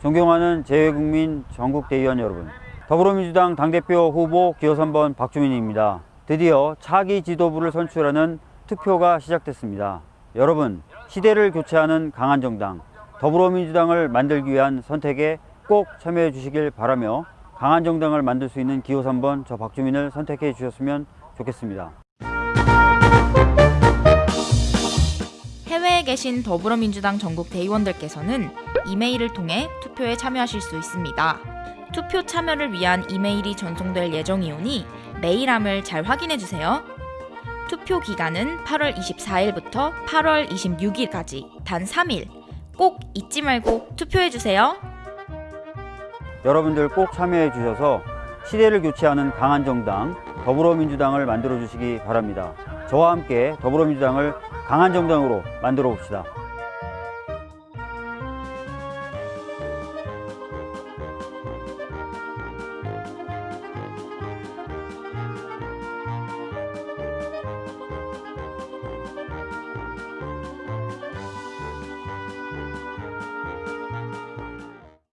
존경하는 재외국민 전국대의원 여러분 더불어민주당 당대표 후보 기호 3번 박주민입니다. 드디어 차기 지도부를 선출하는 투표가 시작됐습니다. 여러분 시대를 교체하는 강한 정당 더불어민주당을 만들기 위한 선택에 꼭 참여해 주시길 바라며 강한 정당을 만들 수 있는 기호 3번 저 박주민을 선택해 주셨으면 좋겠습니다. 해외에 계신 더불어민주당 전국 대의원들께서는 이메일을 통해 투표에 참여하실 수 있습니다. 투표 참여를 위한 이메일이 전송될 예정이오니 메일함을 잘 확인해 주세요. 투표 기간은 8월 24일부터 8월 26일까지 단 3일. 꼭 잊지 말고 투표해 주세요. 여러분들 꼭 참여해 주셔서 시대를 교체하는 강한 정당 더불어민주당을 만들어 주시기 바랍니다. 저와 함께 더불어민주당을 강한 정당으로 만들어 봅시다.